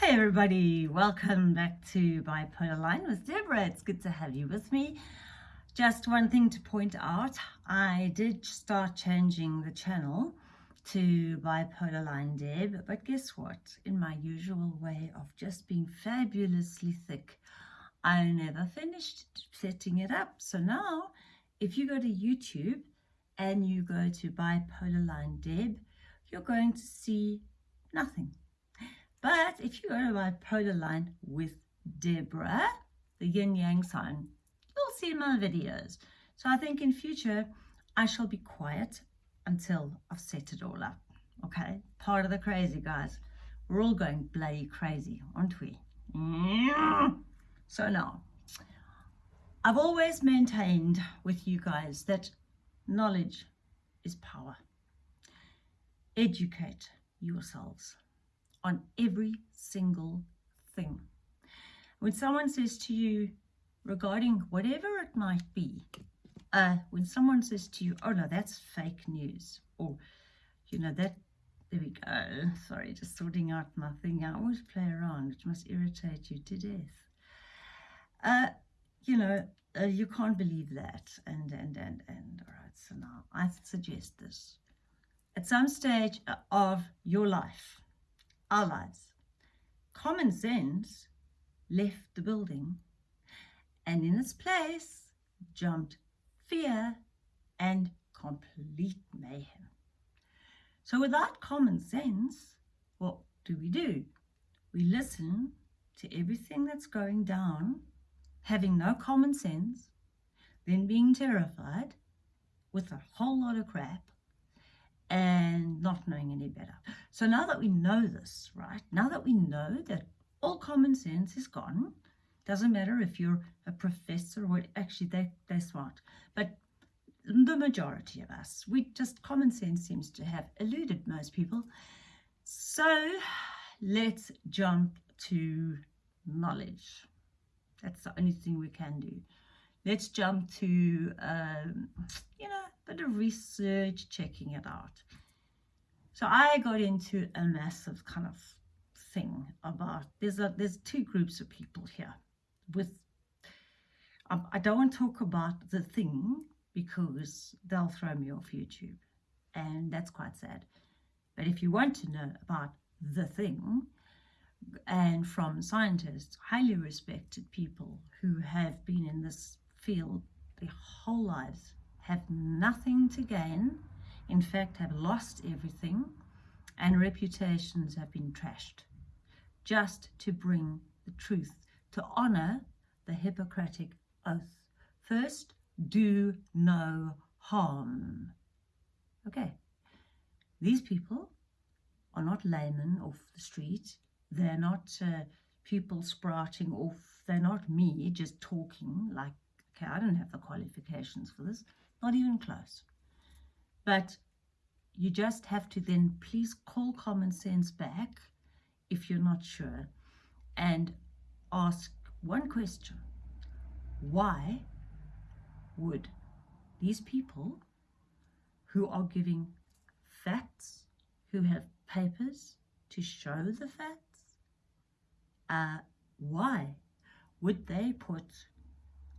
Hey everybody, welcome back to Bipolar Line with Deborah. It's good to have you with me. Just one thing to point out, I did start changing the channel to Bipolar Line Deb, but guess what? In my usual way of just being fabulously thick, I never finished setting it up. So now, if you go to YouTube and you go to Bipolar Line Deb, you're going to see nothing but if you go to my polar line with Deborah, the yin yang sign, you'll see my videos. So I think in future, I shall be quiet until I've set it all up. Okay, part of the crazy, guys. We're all going bloody crazy, aren't we? So now, I've always maintained with you guys that knowledge is power. Educate yourselves on every single thing. When someone says to you regarding whatever it might be, uh, when someone says to you, oh no, that's fake news, or, you know, that, there we go, sorry, just sorting out my thing. I always play around, which must irritate you to death. Uh, you know, uh, you can't believe that, and, and, and, and, all right, so now I suggest this. At some stage of your life, our lives. Common sense left the building and in its place jumped fear and complete mayhem. So without common sense, what do we do? We listen to everything that's going down, having no common sense, then being terrified with a whole lot of crap, not knowing any better. So now that we know this, right, now that we know that all common sense is gone, doesn't matter if you're a professor or actually they, they're smart, but the majority of us, we just, common sense seems to have eluded most people. So let's jump to knowledge. That's the only thing we can do. Let's jump to, um, you know, a bit of research, checking it out. So I got into a massive kind of thing about, there's, a, there's two groups of people here with, um, I don't want to talk about the thing because they'll throw me off YouTube and that's quite sad. But if you want to know about the thing, and from scientists, highly respected people who have been in this field their whole lives, have nothing to gain, in fact have lost everything, and reputations have been trashed, just to bring the truth, to honour the Hippocratic oath. First, do no harm. Okay, these people are not laymen off the street. They're not uh, people sprouting off. They're not me just talking like, okay, I don't have the qualifications for this not even close. But you just have to then please call common sense back if you're not sure and ask one question. Why would these people who are giving facts, who have papers to show the facts, uh, why would they put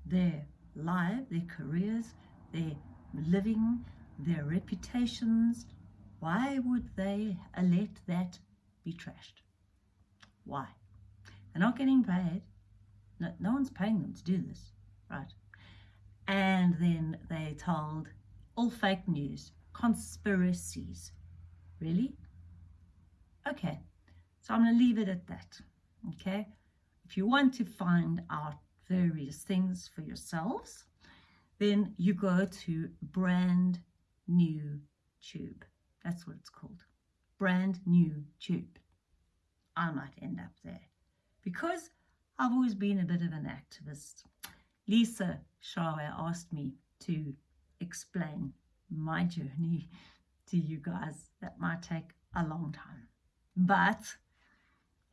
their life, their careers, their living, their reputations. Why would they let that be trashed? Why? They're not getting paid. No, no one's paying them to do this, right? And then they told all fake news, conspiracies. Really? Okay, so I'm going to leave it at that, okay? If you want to find out various things for yourselves, then you go to brand new tube. That's what it's called. Brand new tube. I might end up there because I've always been a bit of an activist. Lisa Shawe asked me to explain my journey to you guys. That might take a long time, but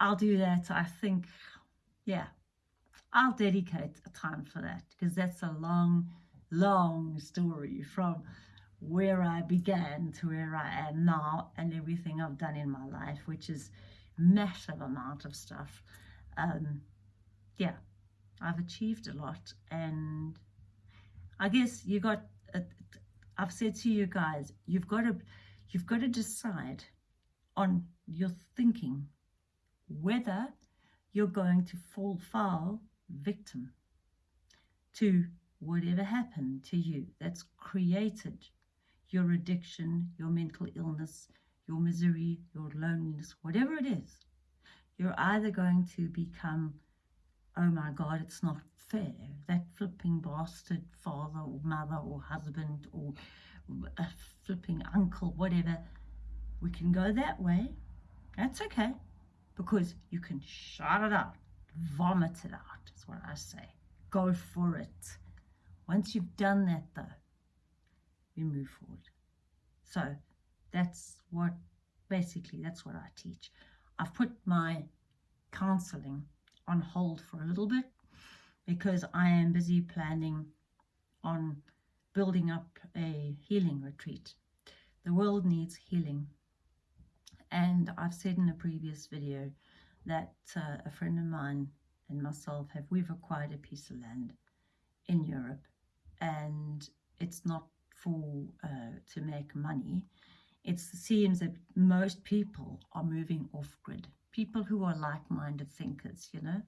I'll do that. I think, yeah, I'll dedicate a time for that because that's a long long story from where I began to where I am now and everything I've done in my life, which is massive amount of stuff. Um, yeah, I've achieved a lot, and I guess you got. I've said to you guys, you've got to, you've got to decide on your thinking whether you're going to fall foul victim to whatever happened to you that's created your addiction, your mental illness, your misery, your loneliness, whatever it is, you're either going to become, oh my God, it's not fair. That flipping bastard father or mother or husband or a flipping uncle, whatever. We can go that way. That's okay because you can shut it out, vomit it out, is what I say. Go for it. Once you've done that, though, we move forward. So that's what basically that's what I teach. I've put my counseling on hold for a little bit because I am busy planning on building up a healing retreat. The world needs healing. And I've said in a previous video that uh, a friend of mine and myself have, we've acquired a piece of land in Europe and it's not for uh, to make money. It seems that most people are moving off grid. People who are like-minded thinkers, you know,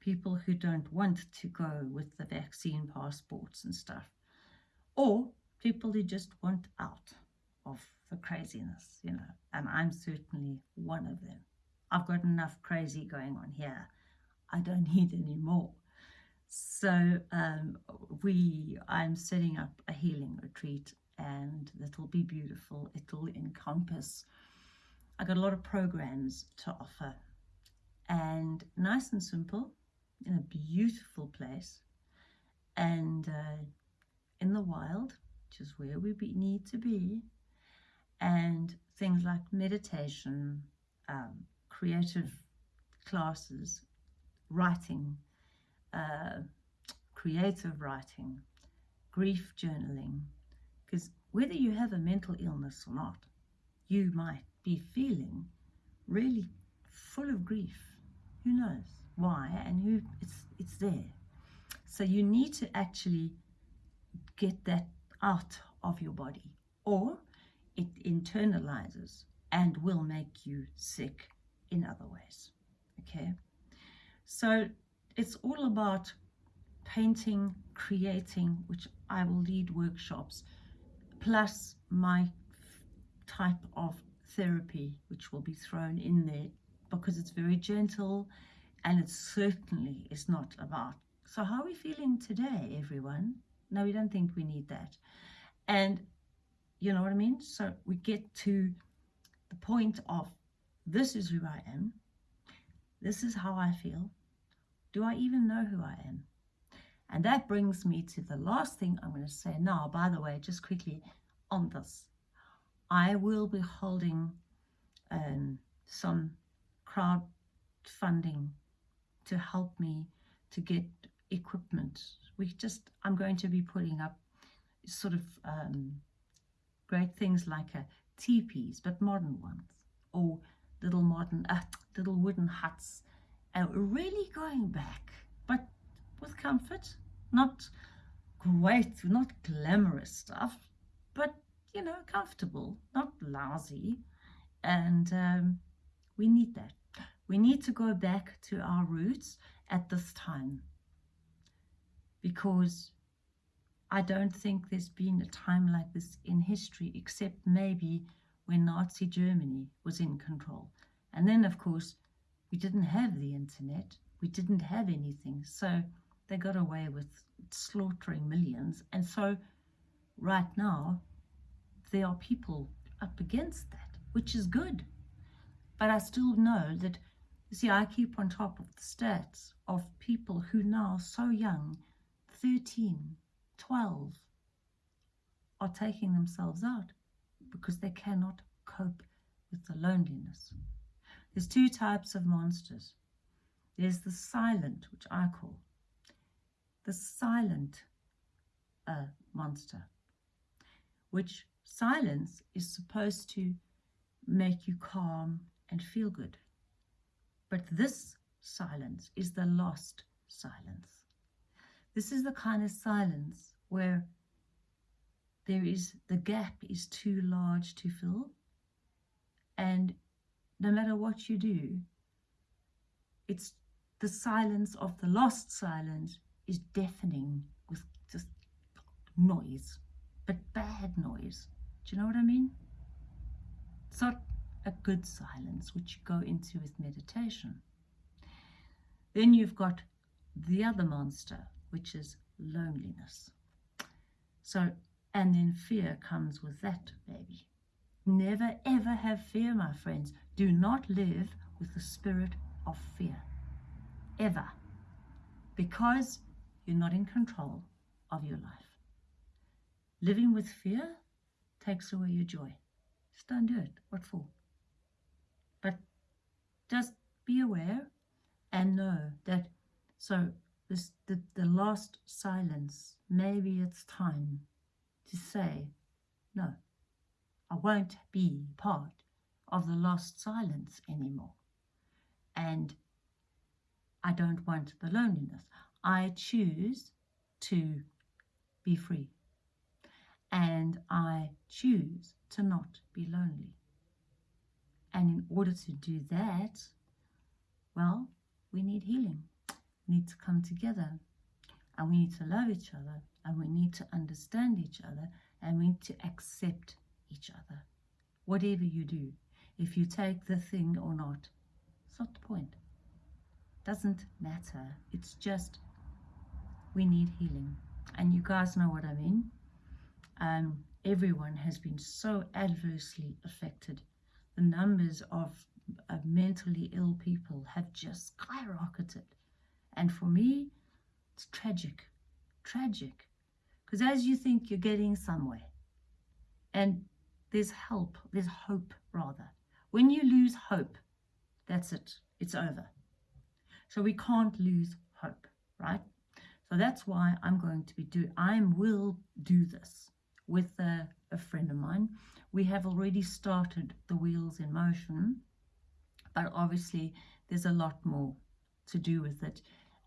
people who don't want to go with the vaccine passports and stuff, or people who just want out of the craziness, you know, and I'm certainly one of them. I've got enough crazy going on here. I don't need any more. So um, we, I'm setting up a healing retreat and it'll be beautiful. It'll encompass, I got a lot of programs to offer. And nice and simple in a beautiful place. And uh, in the wild, which is where we be, need to be, and things like meditation, um, creative classes, writing, uh, creative writing, grief journaling, because whether you have a mental illness or not, you might be feeling really full of grief. Who knows why and who it's it's there. So you need to actually get that out of your body or it internalizes and will make you sick in other ways. Okay. So it's all about painting, creating, which I will lead workshops, plus my type of therapy, which will be thrown in there because it's very gentle and it certainly is not about. So, how are we feeling today, everyone? No, we don't think we need that. And you know what I mean? So, we get to the point of this is who I am, this is how I feel, do I even know who I am? And that brings me to the last thing I'm going to say now. By the way, just quickly on this, I will be holding um, some crowdfunding to help me to get equipment. We just, I'm going to be putting up sort of um, great things like a teepees, but modern ones, or little modern, uh, little wooden huts and really going back, but with comfort, not great, not glamorous stuff, but you know, comfortable, not lousy. And um, we need that. We need to go back to our roots at this time because I don't think there's been a time like this in history, except maybe when Nazi Germany was in control. And then, of course, we didn't have the internet, we didn't have anything. So they got away with slaughtering millions. And so right now, there are people up against that, which is good. But I still know that, you see, I keep on top of the stats of people who now so young, 13, 12, are taking themselves out because they cannot cope with the loneliness. There's two types of monsters. There's the silent, which I call the silent uh, monster, which silence is supposed to make you calm and feel good. But this silence is the lost silence. This is the kind of silence where there is the gap is too large to fill and no matter what you do it's the silence of the lost silence is deafening with just noise but bad noise. Do you know what i mean? It's not a good silence which you go into with meditation. Then you've got the other monster which is loneliness. So and then fear comes with that, baby. Never ever have fear, my friends. Do not live with the spirit of fear. Ever. Because you're not in control of your life. Living with fear takes away your joy. Just don't do it. What for? But just be aware and know that so this the, the last silence, maybe it's time to say, no, I won't be part of the lost silence anymore. And I don't want the loneliness. I choose to be free. And I choose to not be lonely. And in order to do that, well, we need healing. We need to come together and we need to love each other and we need to understand each other and we need to accept each other. Whatever you do, if you take the thing or not, it's not the point. Doesn't matter. It's just we need healing. And you guys know what I mean. Um, everyone has been so adversely affected. The numbers of, of mentally ill people have just skyrocketed. And for me, it's tragic. Tragic. Because as you think you're getting somewhere, and there's help, there's hope rather. When you lose hope, that's it, it's over. So we can't lose hope, right? So that's why I'm going to be do. I will do this with a, a friend of mine. We have already started the wheels in motion, but obviously there's a lot more to do with it.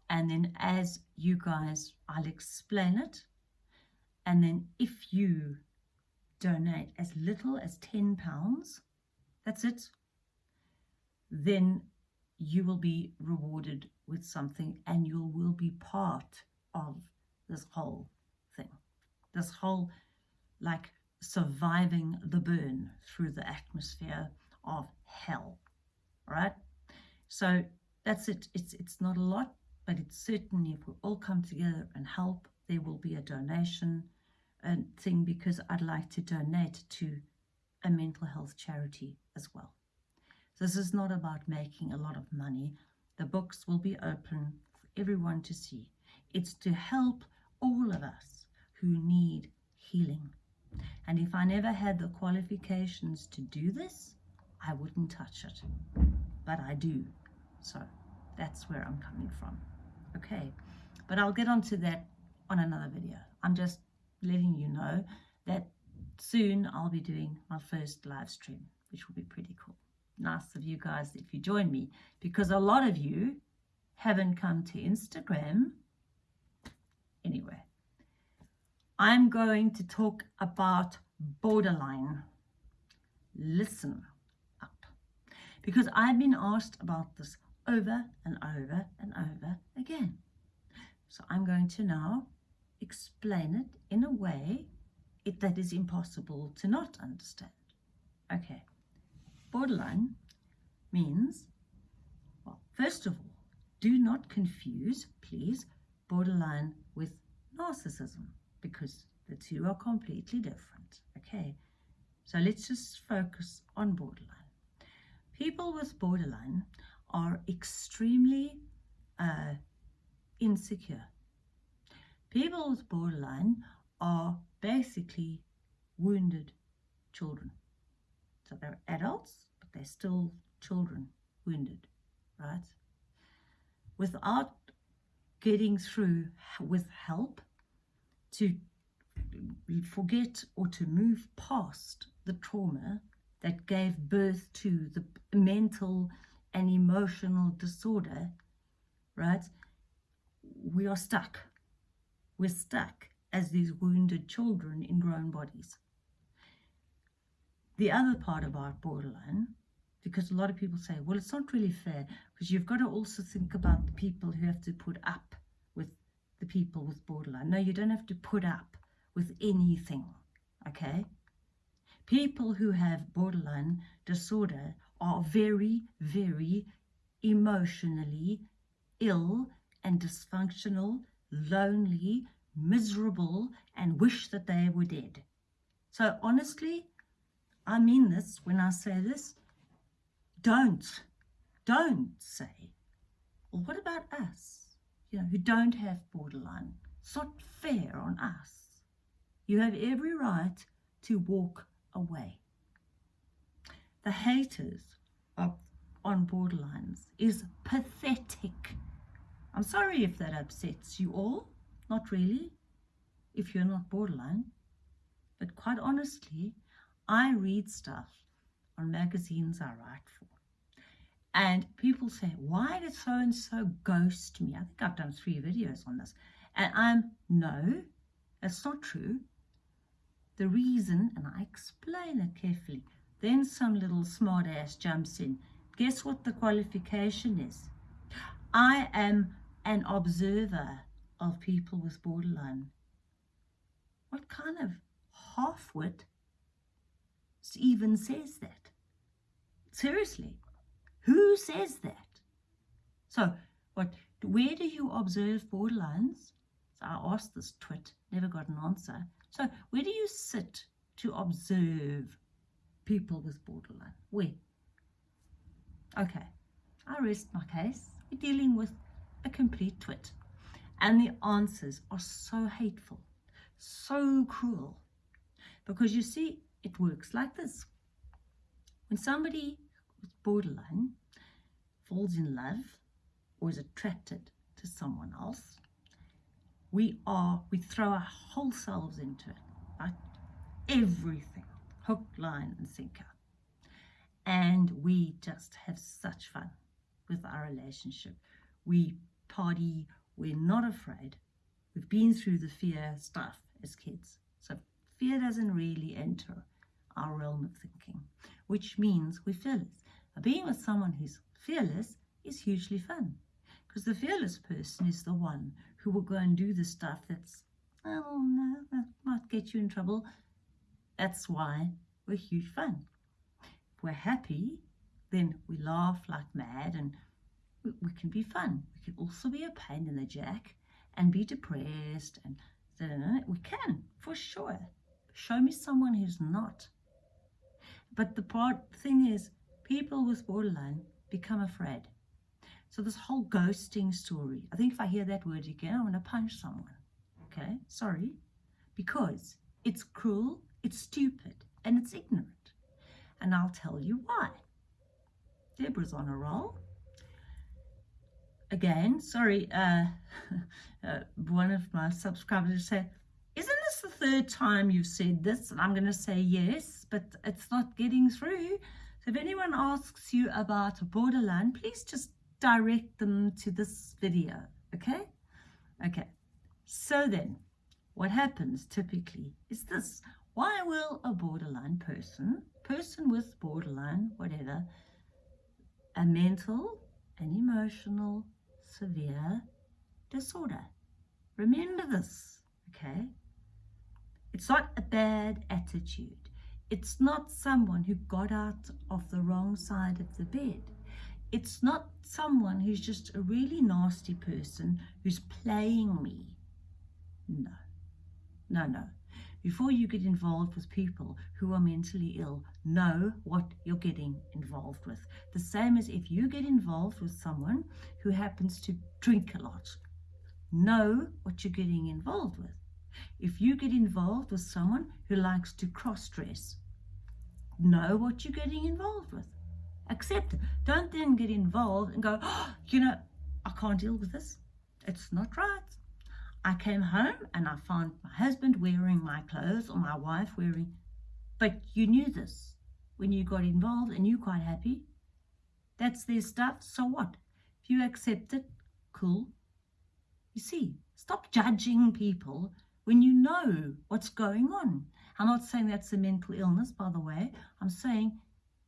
And then as you guys, I'll explain it and then if you donate as little as 10 pounds, that's it, then you will be rewarded with something and you will be part of this whole thing. This whole like surviving the burn through the atmosphere of hell. Right? So that's it. It's it's not a lot, but it's certainly if we all come together and help, there will be a donation thing because I'd like to donate to a mental health charity as well. This is not about making a lot of money. The books will be open for everyone to see. It's to help all of us who need healing. And if I never had the qualifications to do this, I wouldn't touch it. But I do. So that's where I'm coming from. Okay. But I'll get onto that on another video. I'm just letting you know that soon I'll be doing my first live stream, which will be pretty cool. Nice of you guys if you join me, because a lot of you haven't come to Instagram. Anyway, I'm going to talk about borderline. Listen up. Because I've been asked about this over and over and over again. So I'm going to now explain it in a way it, that is impossible to not understand. Okay, borderline means, well, first of all, do not confuse, please, borderline with narcissism because the two are completely different. Okay, so let's just focus on borderline. People with borderline are extremely uh, insecure People with borderline are basically wounded children. So they're adults, but they're still children, wounded, right? Without getting through with help to forget or to move past the trauma that gave birth to the mental and emotional disorder, right? We are stuck. We're stuck as these wounded children in grown bodies. The other part about borderline, because a lot of people say, well, it's not really fair, because you've got to also think about the people who have to put up with the people with borderline. No, you don't have to put up with anything, okay? People who have borderline disorder are very, very emotionally ill and dysfunctional, lonely, miserable, and wish that they were dead. So honestly, I mean this when I say this. Don't, don't say, well, what about us, you know, who don't have borderline? It's not fair on us. You have every right to walk away. The haters of, on borderlines is pathetic. I'm sorry if that upsets you all. Not really, if you're not borderline. But quite honestly, I read stuff on magazines I write for. And people say, why did so and so ghost me? I think I've done three videos on this. And I'm, no, that's not true. The reason, and I explain it carefully, then some little smart ass jumps in. Guess what the qualification is? I am an observer of people with borderline. What kind of half-wit even says that. Seriously, who says that? So, what? Where do you observe borderlines? So I asked this twit, never got an answer. So, where do you sit to observe people with borderline? Where? Okay, I rest my case. We're dealing with a complete twit. And the answers are so hateful, so cruel. Because you see, it works like this. When somebody with borderline falls in love or is attracted to someone else, we are, we throw our whole selves into it, right? Everything, hook, line, and sinker. And we just have such fun with our relationship. We party, we're not afraid. We've been through the fear stuff as kids. So fear doesn't really enter our realm of thinking, which means we're fearless. Now, being with someone who's fearless is hugely fun because the fearless person is the one who will go and do the stuff that's, oh no, that might get you in trouble. That's why we're huge fun. If we're happy, then we laugh like mad and we, can be fun. We can also be a pain in the jack and be depressed and we can for sure. Show me someone who's not. But the part thing is, people with borderline become afraid. So this whole ghosting story, I think if I hear that word again, I'm going to punch someone. Okay, sorry. Because it's cruel, it's stupid, and it's ignorant. And I'll tell you why. Deborah's on a roll. Again, sorry, uh, uh, one of my subscribers said, isn't this the third time you've said this? And I'm going to say yes, but it's not getting through. So if anyone asks you about a borderline, please just direct them to this video, okay? Okay, so then what happens typically is this. Why will a borderline person, person with borderline, whatever, a mental, an emotional, severe disorder? Remember this, okay? It's not a bad attitude. It's not someone who got out of the wrong side of the bed. It's not someone who's just a really nasty person who's playing me. No, no, no. Before you get involved with people who are mentally ill, know what you're getting involved with. The same as if you get involved with someone who happens to drink a lot. Know what you're getting involved with. If you get involved with someone who likes to cross-dress, know what you're getting involved with. Accept it. Don't then get involved and go, oh, you know, I can't deal with this. It's not right. I came home and I found my husband wearing my clothes or my wife wearing, but you knew this when you got involved and you're quite happy. That's their stuff. So what? If you accept it, cool. You see, stop judging people when you know what's going on. I'm not saying that's a mental illness, by the way. I'm saying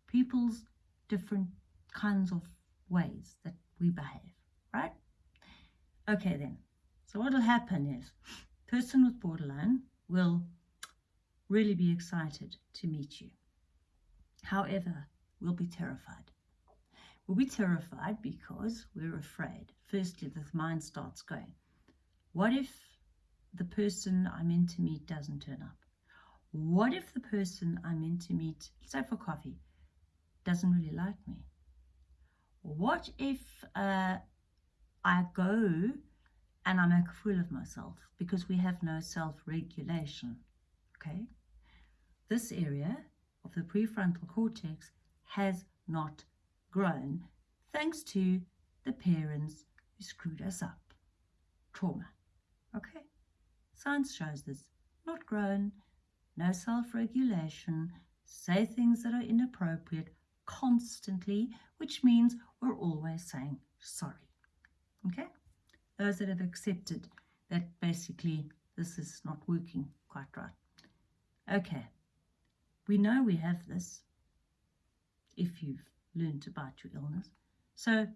people's different kinds of ways that we behave, right? Okay, then. So what will happen is, person with borderline will really be excited to meet you. However, we'll be terrified. We'll be terrified because we're afraid. Firstly, the mind starts going, what if the person I'm in to meet doesn't turn up? What if the person I'm in to meet, say for coffee, doesn't really like me? What if uh, I go and I make a fool of myself because we have no self-regulation, okay? This area of the prefrontal cortex has not grown thanks to the parents who screwed us up. Trauma, okay? Science shows this. Not grown, no self-regulation, say things that are inappropriate constantly, which means we're always saying sorry. Okay? Those that have accepted that basically this is not working quite right. Okay. We know we have this if you've learned about your illness. So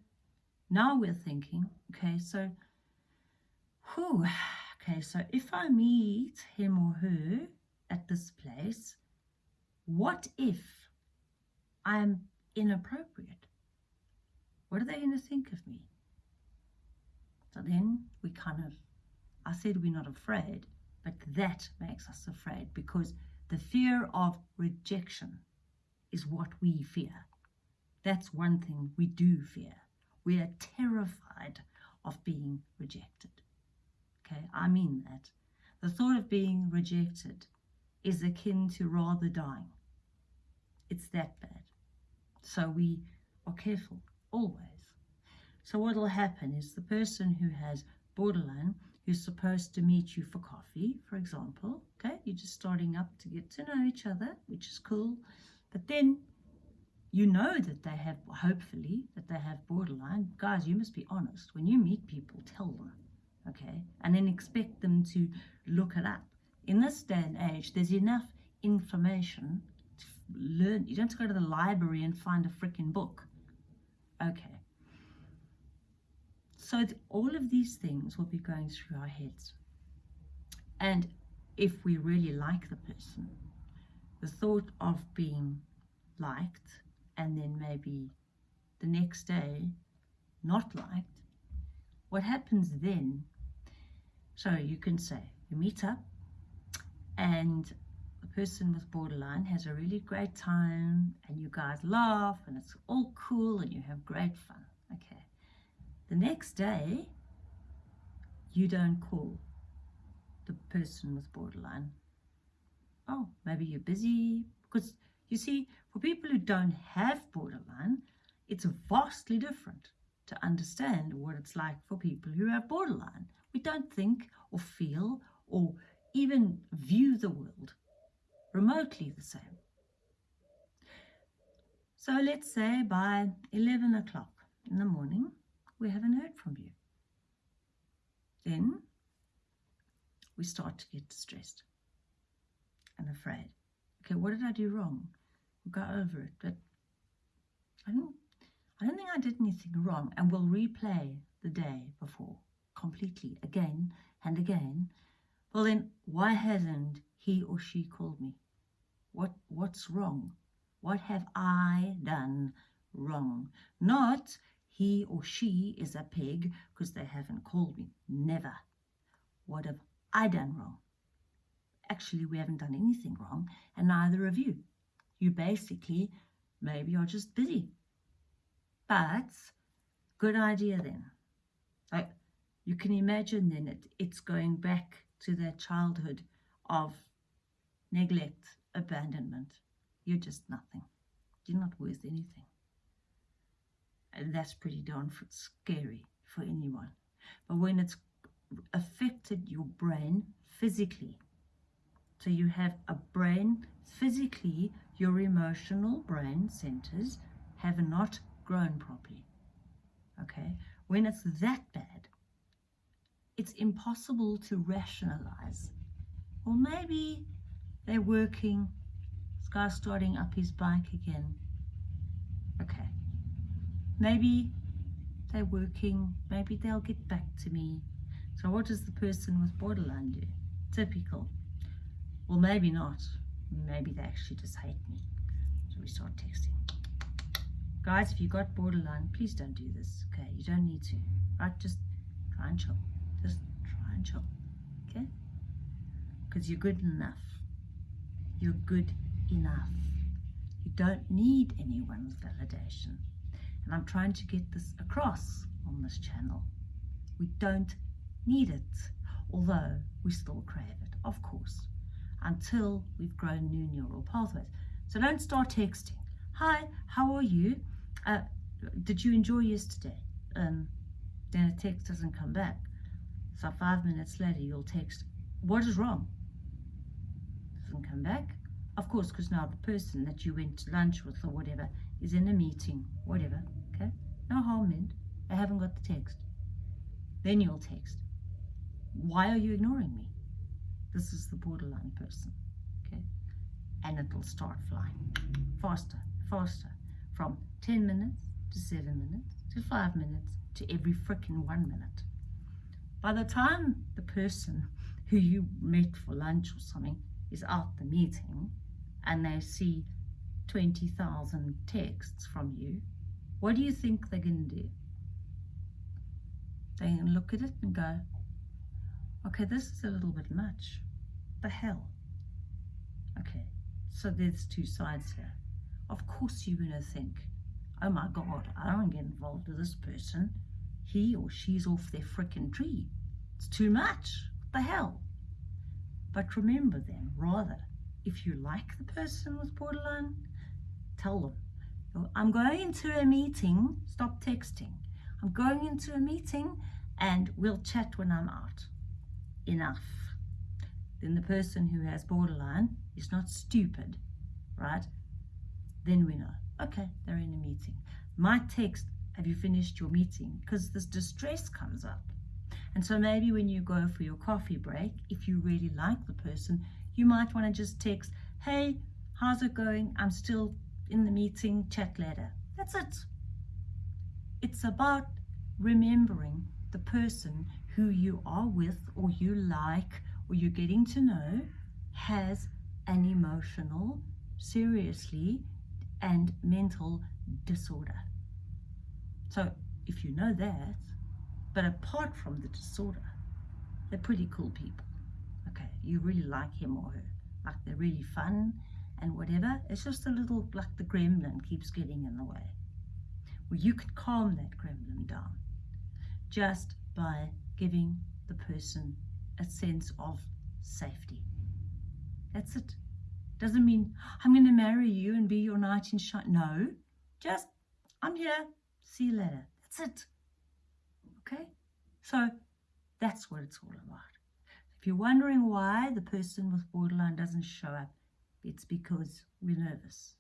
now we're thinking, okay, so, whew, okay, so if I meet him or her at this place, what if I'm inappropriate? What are they going to think of me? So then we kind of, I said we're not afraid, but that makes us afraid because the fear of rejection is what we fear. That's one thing we do fear. We are terrified of being rejected. Okay, I mean that. The thought of being rejected is akin to rather dying. It's that bad. So we are careful, always. So what will happen is the person who has borderline, who's supposed to meet you for coffee, for example, okay, you're just starting up to get to know each other, which is cool. But then you know that they have, hopefully, that they have borderline. Guys, you must be honest. When you meet people, tell them, okay? And then expect them to look it up. In this day and age, there's enough information to learn. You don't have to go to the library and find a freaking book. Okay. So all of these things will be going through our heads. And if we really like the person, the thought of being liked and then maybe the next day not liked, what happens then? So you can say, you meet up and the person with borderline has a really great time and you guys laugh and it's all cool and you have great fun. Okay. The next day, you don't call the person with borderline. Oh, maybe you're busy. Because you see, for people who don't have borderline, it's vastly different to understand what it's like for people who have borderline. We don't think or feel or even view the world remotely the same. So let's say by 11 o'clock in the morning, we haven't heard from you. Then we start to get distressed and afraid. Okay, what did I do wrong? We'll go over it, but I don't, I don't think I did anything wrong. And we'll replay the day before completely again and again. Well, then why hasn't he or she called me? What, what's wrong? What have I done wrong? Not he or she is a pig because they haven't called me. Never. What have I done wrong? Actually, we haven't done anything wrong, and neither of you. You basically maybe are just busy. But good idea then. Like you can imagine then it, it's going back to their childhood of neglect, abandonment. You're just nothing. You're not worth anything. And that's pretty darn scary for anyone. But when it's affected your brain physically, so you have a brain physically, your emotional brain centers have not grown properly. Okay? When it's that bad, it's impossible to rationalize. Or maybe they're working, this guy's starting up his bike again. Okay. Maybe they're working, maybe they'll get back to me. So what does the person with borderline do? Typical. Well, maybe not. Maybe they actually just hate me. So we start texting. Guys, if you got borderline, please don't do this. Okay, you don't need to. Right, just try and chill. Just try and chill. Okay? Because you're good enough. You're good enough. You don't need anyone's validation. And I'm trying to get this across on this channel. We don't need it, although we still crave it, of course, until we've grown new neural pathways. So don't start texting. Hi, how are you? Uh, did you enjoy yesterday? Um, then a text doesn't come back. So five minutes later, you'll text, what is wrong? Doesn't come back. Of course, because now the person that you went to lunch with or whatever is in a meeting, whatever, okay? No harm meant. They haven't got the text. Then you'll text. Why are you ignoring me? This is the borderline person, okay? And it'll start flying faster, faster, from 10 minutes to 7 minutes to 5 minutes to every freaking one minute. By the time the person who you met for lunch or something is out the meeting and they see 20,000 texts from you, what do you think they're going to do? They can look at it and go, okay, this is a little bit much. The hell? Okay, so there's two sides here. Of course you're going to think, oh my God, I don't get involved with this person. He or she's off their frickin' tree. It's too much. What the hell? But remember then, rather, if you like the person with borderline, tell them, I'm going into a meeting, stop texting. I'm going into a meeting and we'll chat when I'm out. Enough. Then the person who has borderline is not stupid, right? Then we know, okay, they're in a meeting. My text, have you finished your meeting? Because this distress comes up. And so maybe when you go for your coffee break, if you really like the person, you might want to just text, hey, how's it going? I'm still in the meeting, chat later. That's it. It's about remembering the person who you are with or you like or you're getting to know has an emotional, seriously, and mental disorder. So if you know that, but apart from the disorder, they're pretty cool people. Okay, you really like him or her. Like they're really fun and whatever. It's just a little, like the gremlin keeps getting in the way. Well, you can calm that gremlin down just by giving the person a sense of safety. That's it. Doesn't mean I'm going to marry you and be your knight in shine. No, just I'm here. See you later. That's it. Okay? So that's what it's all about. If you're wondering why the person with borderline doesn't show up, it's because we're nervous.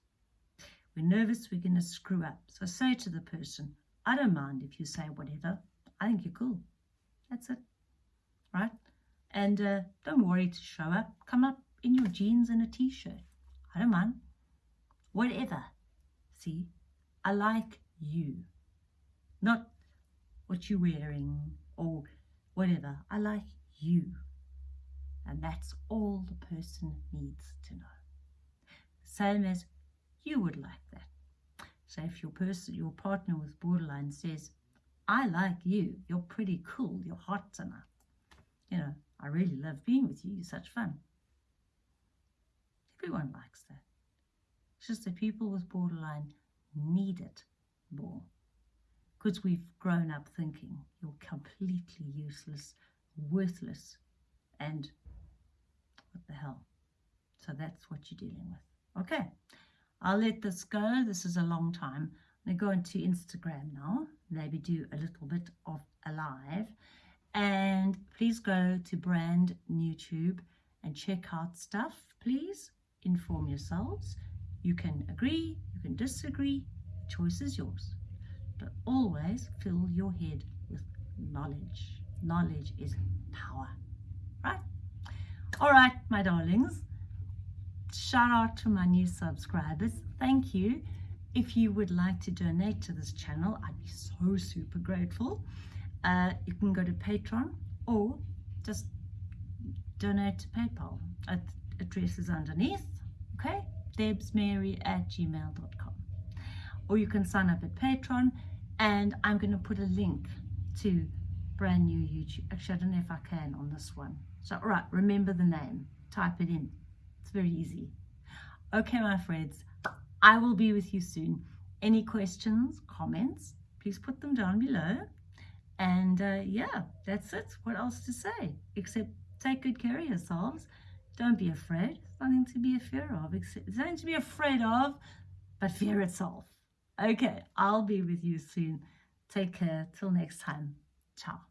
We're nervous we're going to screw up. So say to the person, I don't mind if you say whatever. I think you're cool. That's it. Right? And uh, don't worry to show up. Come up in your jeans and a t-shirt. I don't mind. Whatever. See? I like you. Not what you're wearing or whatever. I like you. And that's all the person needs to know. Same as you would like that. So if your person, your partner with borderline says, I like you, you're pretty cool, you're hot enough. You know, I really love being with you, you're such fun. Everyone likes that. It's just that people with borderline need it more because we've grown up thinking you're completely useless, worthless, and what the hell. So that's what you're dealing with. Okay, I'll let this go. This is a long time. I'm going to go into Instagram now, maybe do a little bit of a live. And please go to Brand New Tube and check out stuff, please. Inform yourselves. You can agree, you can disagree. Choice is yours. but always fill your head with knowledge. Knowledge is power, right? All right, my darlings. Shout out to my new subscribers. Thank you. If you would like to donate to this channel, I'd be so super grateful. Uh, you can go to Patreon or just donate to PayPal. Address is underneath. Okay, debsmary at gmail.com. Or you can sign up at Patreon, and I'm going to put a link to brand new YouTube. Actually, I don't know if I can on this one. So, all right, remember the name. Type it in. It's very easy. Okay, my friends, I will be with you soon. Any questions, comments, please put them down below. And uh, yeah, that's it. What else to say? Except take good care of yourselves. Don't be afraid. There's nothing to be afraid of. There's nothing to be afraid of, but fear itself. Okay, I'll be with you soon. Take care. Till next time. Ciao.